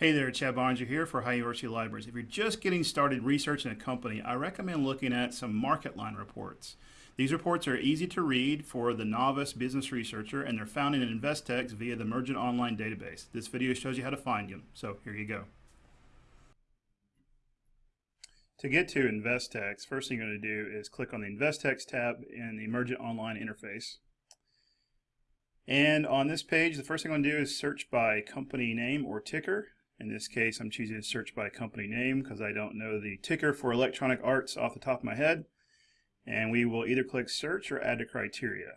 Hey there, Chad Boeninger here for Ohio University Libraries. If you're just getting started researching a company, I recommend looking at some MarketLine reports. These reports are easy to read for the novice business researcher and they're found in Investext via the Mergent Online database. This video shows you how to find them, so here you go. To get to Investext, first thing you're going to do is click on the Investext tab in the Mergent Online interface. And on this page, the first thing I'm going to do is search by company name or ticker. In this case, I'm choosing to search by company name because I don't know the ticker for Electronic Arts off the top of my head. And we will either click search or add to criteria.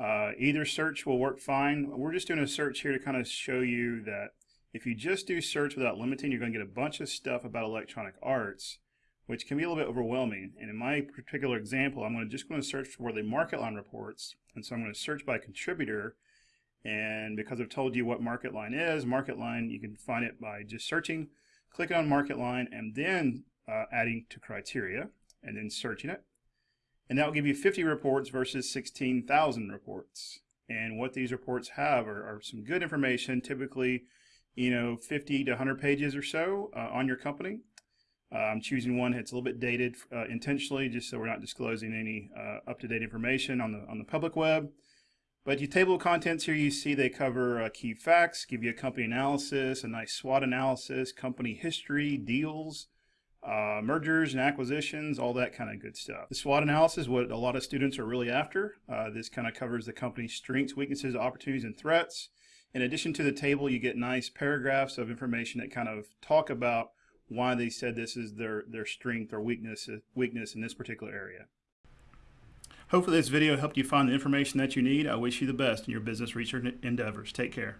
Uh, either search will work fine. We're just doing a search here to kind of show you that if you just do search without limiting, you're going to get a bunch of stuff about Electronic Arts, which can be a little bit overwhelming. And in my particular example, I'm going to just going to search for the MarketLine reports. And so I'm going to search by contributor and because I've told you what MarketLine is, MarketLine, you can find it by just searching, clicking on MarketLine, and then uh, adding to criteria, and then searching it. And that will give you 50 reports versus 16,000 reports. And what these reports have are, are, some good information, typically, you know, 50 to 100 pages or so uh, on your company. Uh, I'm choosing one that's a little bit dated uh, intentionally, just so we're not disclosing any uh, up-to-date information on the on the public web. But your table of contents here, you see they cover uh, key facts, give you a company analysis, a nice SWOT analysis, company history, deals, uh, mergers and acquisitions, all that kind of good stuff. The SWOT analysis, what a lot of students are really after. Uh, this kind of covers the company's strengths, weaknesses, opportunities, and threats. In addition to the table, you get nice paragraphs of information that kind of talk about why they said this is their, their strength or weakness, weakness in this particular area. Hopefully this video helped you find the information that you need. I wish you the best in your business research endeavors. Take care.